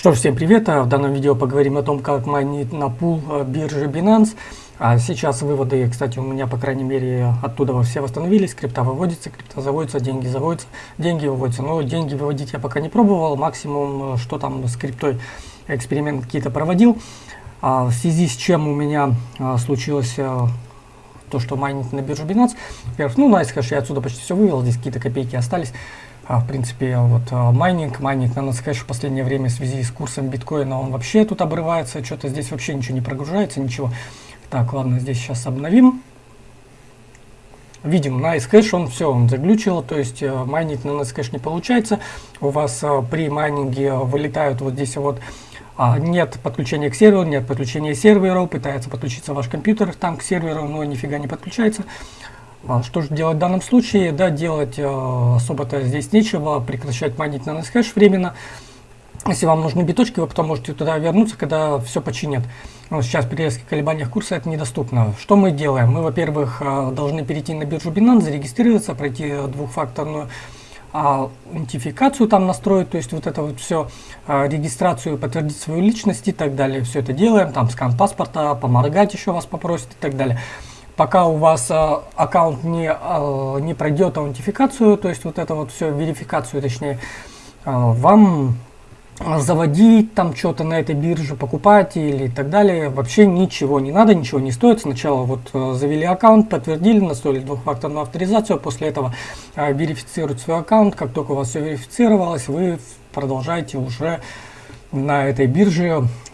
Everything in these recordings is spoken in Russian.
Что ж, всем привет! В данном видео поговорим о том, как майнить на пул э, биржи Binance. А сейчас выводы, кстати, у меня, по крайней мере, оттуда все восстановились. Крипта выводится, крипта заводится, деньги заводятся, деньги выводятся. Но деньги выводить я пока не пробовал. Максимум, э, что там с криптой, эксперимент какие-то проводил. А в связи с чем у меня а, случилось а, то, что майнить на биржу Binance. Во-первых, ну, Nicehash я отсюда почти все вывел, здесь какие-то копейки остались. А, в принципе, вот а, майнинг, майнинг на NiceHash в последнее время в связи с курсом биткоина, он вообще тут обрывается, что-то здесь вообще ничего не прогружается, ничего. Так, ладно, здесь сейчас обновим. Видим, на NiceHash он все, он заглючил, то есть э, майнить на NiceHash не получается. У вас э, при майнинге вылетают вот здесь вот а, нет подключения к серверу, нет подключения сервера, пытается подключиться ваш компьютер там к серверу, но нифига не подключается. А что же делать в данном случае? Да, делать э, особо-то здесь нечего, прекращать майнить на NSHash временно. Если вам нужны биточки, вы потом можете туда вернуться, когда все починят. Но сейчас при резких колебаниях курса это недоступно. Что мы делаем? Мы, во-первых, э, должны перейти на биржу Binance, зарегистрироваться, пройти двухфакторную аутентификацию там настроить, то есть вот это вот все, э, регистрацию, подтвердить свою личность и так далее. Все это делаем, там скан паспорта, поморгать еще вас попросит и так далее пока у вас э, аккаунт не, э, не пройдет аутентификацию, то есть вот это вот все, верификацию точнее, э, вам заводить там что-то на этой бирже, покупать или так далее, вообще ничего не надо, ничего не стоит. Сначала вот э, завели аккаунт, подтвердили, настроили двухфакторную авторизацию, после этого э, верифицируйте свой аккаунт. Как только у вас все верифицировалось, вы продолжаете уже на этой бирже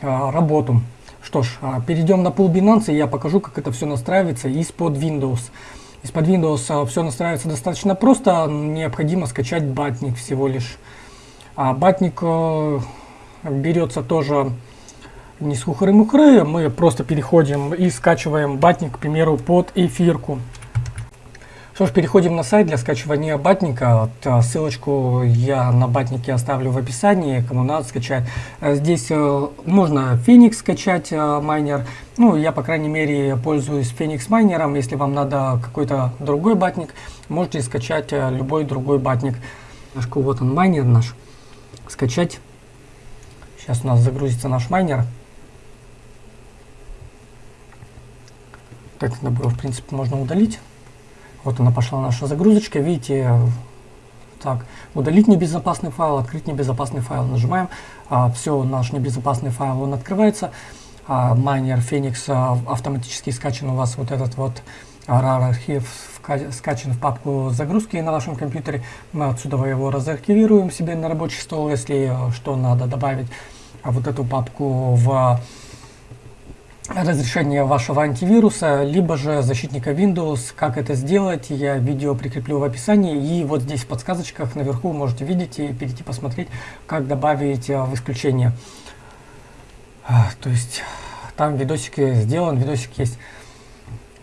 э, работу. Что ж, а, перейдем на пул Binance, и я покажу, как это все настраивается из-под Windows. Из-под Windows а, все настраивается достаточно просто, необходимо скачать батник всего лишь. А батник э, берется тоже не с хухры-мухры, мы просто переходим и скачиваем батник, к примеру, под эфирку. Что ж, переходим на сайт для скачивания батника. А, ссылочку я на батнике оставлю в описании, кому надо скачать. Э, здесь э, можно Phoenix скачать, э, майнер. Ну, я, по крайней мере, пользуюсь Phoenix майнером. Если вам надо какой-то другой батник, можете скачать любой другой батник. Вот он, майнер наш. Скачать. Сейчас у нас загрузится наш майнер. Так, было, в принципе, можно удалить. Вот она пошла наша загрузочка. Видите, так, удалить небезопасный файл, открыть небезопасный файл. Нажимаем. А, все, наш небезопасный файл, он открывается. А, майнер Phoenix а, автоматически скачан у вас вот этот вот RAR архив скачан в папку загрузки на вашем компьютере. Мы отсюда его разархивируем себе на рабочий стол, если э, что надо добавить а вот эту папку в разрешение вашего антивируса, либо же защитника Windows. Как это сделать, я видео прикреплю в описании. И вот здесь в подсказочках наверху можете видеть и перейти посмотреть, как добавить э, в исключение. А, то есть там видосик сделан, видосик есть.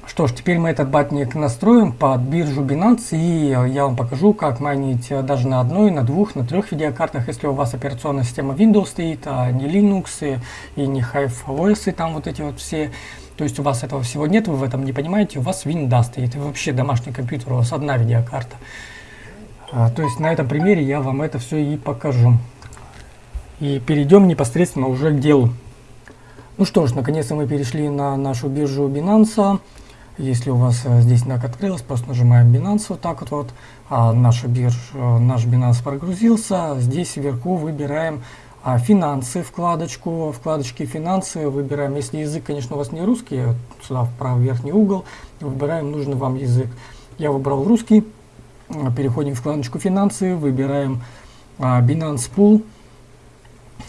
Что ж, теперь мы этот батник настроим под биржу Binance, и я вам покажу, как майнить даже на одной, на двух, на трех видеокартах, если у вас операционная система Windows стоит, а не Linux и, и не HiveOS, и там вот эти вот все. То есть у вас этого всего нет, вы в этом не понимаете, у вас Windows стоит, и вообще домашний компьютер, у вас одна видеокарта. А, то есть на этом примере я вам это все и покажу. И перейдем непосредственно уже к делу. Ну что ж, наконец-то мы перешли на нашу биржу Binance. Если у вас э, здесь NAC открылось, просто нажимаем Binance вот так вот, вот а наша бирж, э, наш Binance прогрузился. Здесь вверху выбираем а, финансы, вкладочку, вкладочки финансы, выбираем, если язык, конечно, у вас не русский, сюда в правый верхний угол, выбираем нужный вам язык. Я выбрал русский, переходим в вкладочку финансы, выбираем а, Binance Pool,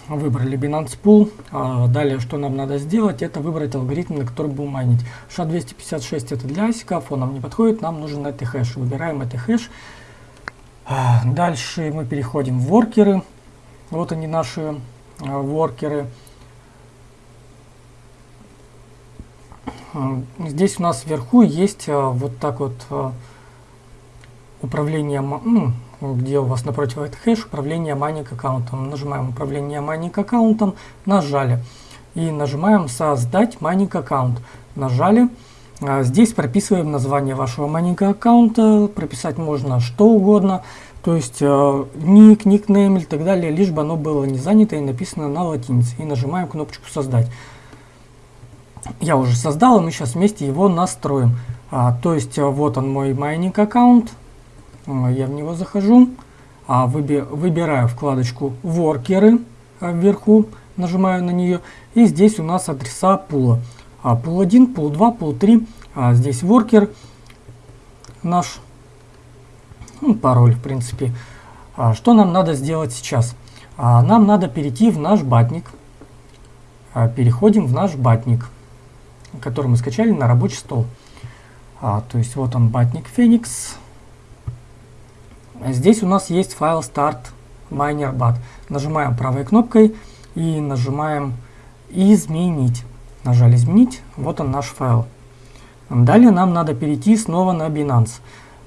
Выбрали Binance Pool. А далее, что нам надо сделать, это выбрать алгоритм, на который будем майнить. SHA-256 это для асиков, он нам не подходит, нам нужен это хэш. Выбираем это хэш. А, дальше мы переходим в воркеры. Вот они наши а, воркеры. Здесь у нас вверху есть вот так вот управление, ну, где у вас напротив этот хэш управление майнинг аккаунтом. Нажимаем управление майнинг аккаунтом, нажали. И нажимаем создать майнинг аккаунт. Нажали. А, здесь прописываем название вашего майнинг аккаунта. Прописать можно что угодно. То есть э, ник, никнейм и так далее, лишь бы оно было не занято и написано на латинице. И нажимаем кнопочку «Создать». Я уже создал, и мы сейчас вместе его настроим. А, то есть вот он мой майнинг аккаунт. Э, я в него захожу. А, выби выбираю вкладочку «Воркеры» э, вверху. Нажимаю на нее. И здесь у нас адреса пула. А, пул 1, пул 2, пул 3. А, здесь воркер наш ну, пароль, в принципе. Что нам надо сделать сейчас? Нам надо перейти в наш батник. Переходим в наш батник, который мы скачали на рабочий стол. То есть вот он, батник Phoenix. Здесь у нас есть файл start miner.bat. Нажимаем правой кнопкой и нажимаем изменить. Нажали изменить, вот он наш файл. Далее нам надо перейти снова на Binance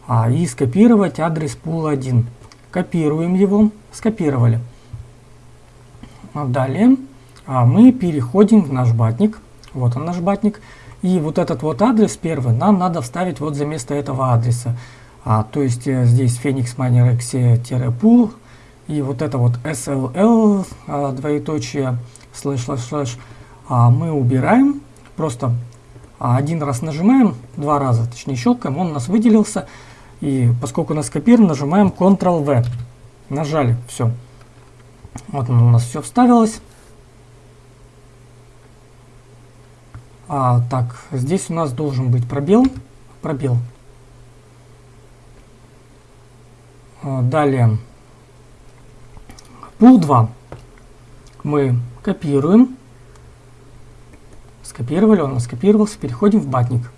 а, и скопировать адрес пул 1. Копируем его, скопировали. Далее а, мы переходим в наш батник. Вот он наш батник. И вот этот вот адрес первый нам надо вставить вот за место этого адреса. А, то есть э, здесь Phoenix Miner exe -pool. И вот это вот SSL, а, двоеточие, слэш, слэш, слэш, а, мы убираем. Просто а, один раз нажимаем, два раза, точнее щелкаем, он у нас выделился. И поскольку у нас копирован, нажимаем Ctrl-V. Нажали, все. Вот у нас все вставилось. А, так, здесь у нас должен быть пробел. Пробел. А, далее. Пул 2. Мы копируем. Скопировали, он скопировался. Переходим в батник.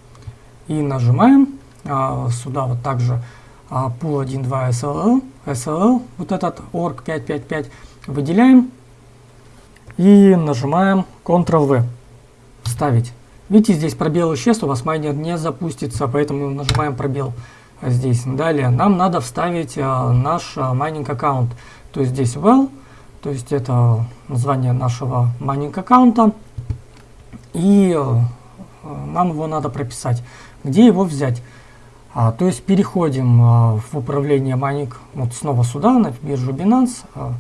И нажимаем а, сюда вот также а, pool 1.2 SSL, SSL, вот этот org 555 выделяем и нажимаем Ctrl-V, вставить. Видите, здесь пробел исчез, у вас майнер не запустится, поэтому нажимаем пробел здесь. Далее нам надо вставить а, наш а, майнинг аккаунт. То есть здесь well, то есть это название нашего майнинг аккаунта. И а, нам его надо прописать. Где его взять? А, то есть переходим а, в управление Маник, вот снова сюда, на биржу Binance. А,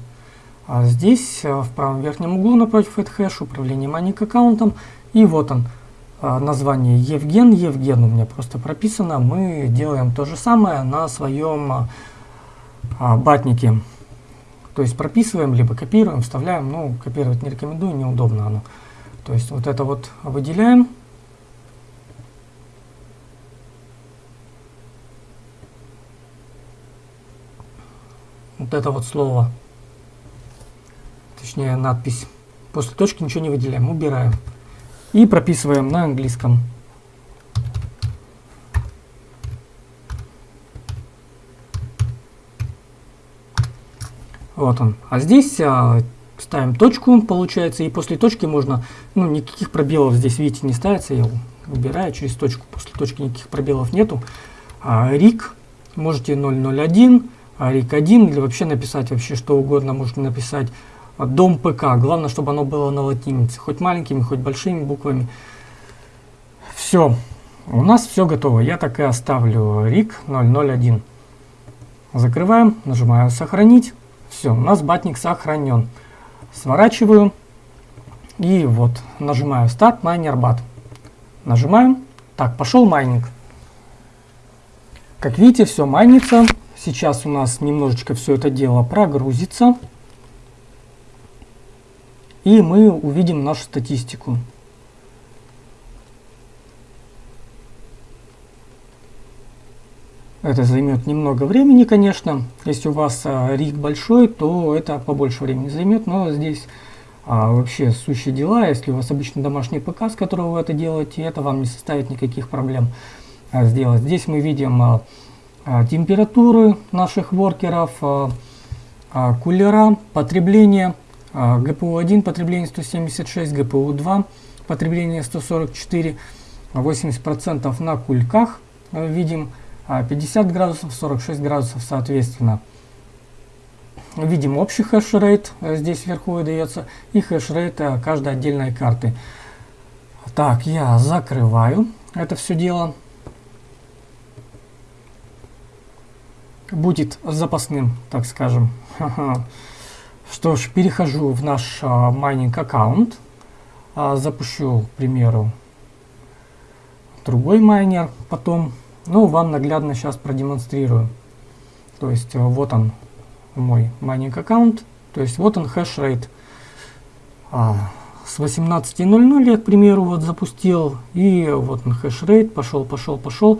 а здесь а, в правом верхнем углу напротив хэш управление Маник аккаунтом. И вот он, название Евген. Евген у меня просто прописано. Мы делаем то же самое на своем а, а, батнике. То есть прописываем, либо копируем, вставляем. Ну, копировать не рекомендую, неудобно оно. То есть вот это вот выделяем. вот это вот слово, точнее надпись. После точки ничего не выделяем, убираем. И прописываем на английском. Вот он. А здесь а, ставим точку, получается, и после точки можно, ну, никаких пробелов здесь, видите, не ставится, я убираю через точку, после точки никаких пробелов нету. А, рик, можете 001, рик 1 или вообще написать вообще что угодно, можно написать дом ПК. Главное, чтобы оно было на латинице, хоть маленькими, хоть большими буквами. Все, у нас все готово. Я так и оставлю рик 001. Закрываем, нажимаю сохранить. Все, у нас батник сохранен. Сворачиваю. И вот нажимаю Start Miner Bat. Нажимаем. Так, пошел майнинг. Как видите, все майнится. Сейчас у нас немножечко все это дело прогрузится. И мы увидим нашу статистику. Это займет немного времени, конечно. Если у вас а, рик большой, то это побольше времени займет. Но здесь а, вообще сущие дела. Если у вас обычно домашний ПК, с которого вы это делаете, это вам не составит никаких проблем а, сделать. Здесь мы видим а, а, температуры наших воркеров, а, а, кулера, потребление, GPU1 потребление 176, GPU2 потребление 144, 80% на кульках видим, 50 градусов, 46 градусов соответственно. Видим общий хэшрейт, здесь вверху выдается, и хэшрейт каждой отдельной карты. Так, я закрываю это все дело. будет запасным, так скажем. Что ж, перехожу в наш а, майнинг аккаунт. А, запущу, к примеру, другой майнер потом. Ну, вам наглядно сейчас продемонстрирую. То есть, а, вот он, мой майнинг аккаунт. То есть, вот он хэш-рейт. А, с 18.00 я, к примеру, вот запустил. И вот он хэш-рейт, пошел, пошел, пошел.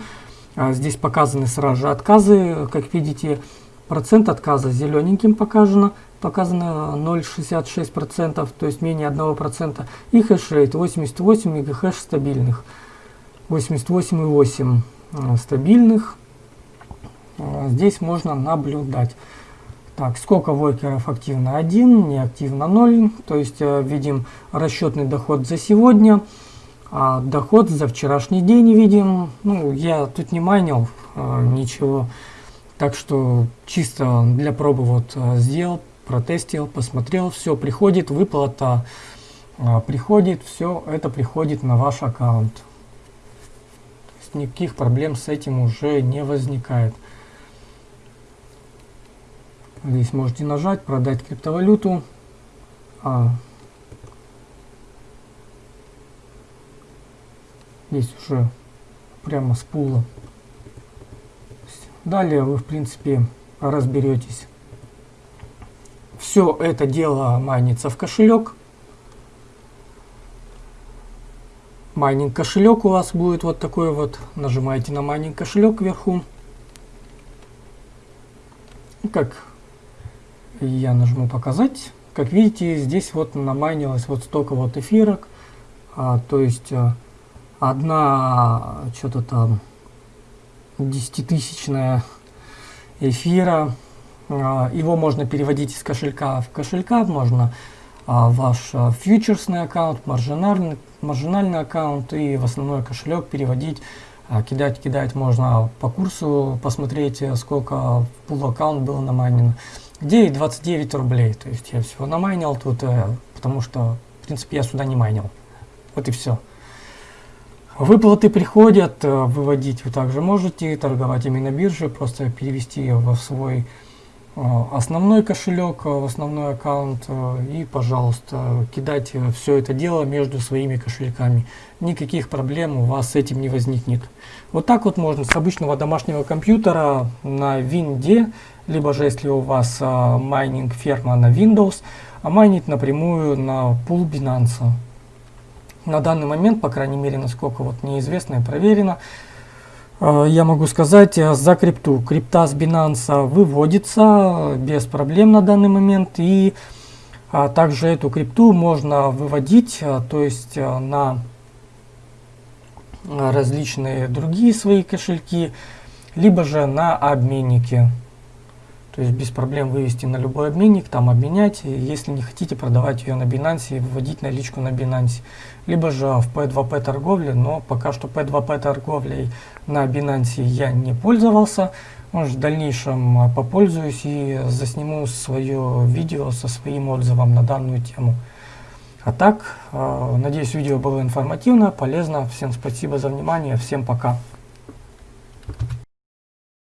А, здесь показаны сразу же отказы, как видите, процент отказа зелененьким показано, показано 0,66%, то есть менее 1%, и хэшрейт 88 мегахэш стабильных, 88,8 а, стабильных, здесь можно наблюдать. Так, сколько воркеров активно 1, неактивно 0, то есть э, видим расчетный доход за сегодня, а доход за вчерашний день видим. Ну, я тут не майнил а, ничего. Так что чисто для пробы вот а, сделал, протестил, посмотрел. Все, приходит выплата, а, приходит, все это приходит на ваш аккаунт. То есть никаких проблем с этим уже не возникает. Здесь можете нажать, продать криптовалюту. А, Здесь уже прямо с пула. Далее вы, в принципе, разберетесь. Все это дело майнится в кошелек. Майнинг кошелек у вас будет вот такой вот. Нажимаете на майнинг кошелек вверху. Как я нажму показать. Как видите, здесь вот намайнилось вот столько вот эфирок. А, то есть а, одна что-то там десятитысячная эфира. А, его можно переводить из кошелька в кошелька, можно а, ваш а, фьючерсный аккаунт, маржинальный, маржинальный аккаунт и в основной кошелек переводить, кидать, кидать можно по курсу, посмотреть, сколько в пул аккаунт было намайнено. Где 29 рублей, то есть я всего намайнил тут, э, потому что, в принципе, я сюда не майнил. Вот и все. Выплаты приходят, э, выводить вы также можете, торговать ими на бирже, просто перевести в свой э, основной кошелек, э, в основной аккаунт и, пожалуйста, кидать все это дело между своими кошельками. Никаких проблем у вас с этим не возникнет. Вот так вот можно с обычного домашнего компьютера на винде, либо же если у вас майнинг ферма на Windows, майнить напрямую на пул Binance на данный момент, по крайней мере, насколько вот неизвестно и проверено, э, я могу сказать э, за крипту. Крипта с Binance выводится без проблем на данный момент. И а, также эту крипту можно выводить, э, то есть на различные другие свои кошельки, либо же на обменники. То есть без проблем вывести на любой обменник, там обменять, если не хотите продавать ее на Binance и выводить наличку на Binance. Либо же в P2P торговле, но пока что P2P торговлей на Binance я не пользовался. Может, в дальнейшем а, попользуюсь и засниму свое видео со своим отзывом на данную тему. А так, а, надеюсь, видео было информативно, полезно. Всем спасибо за внимание, всем пока.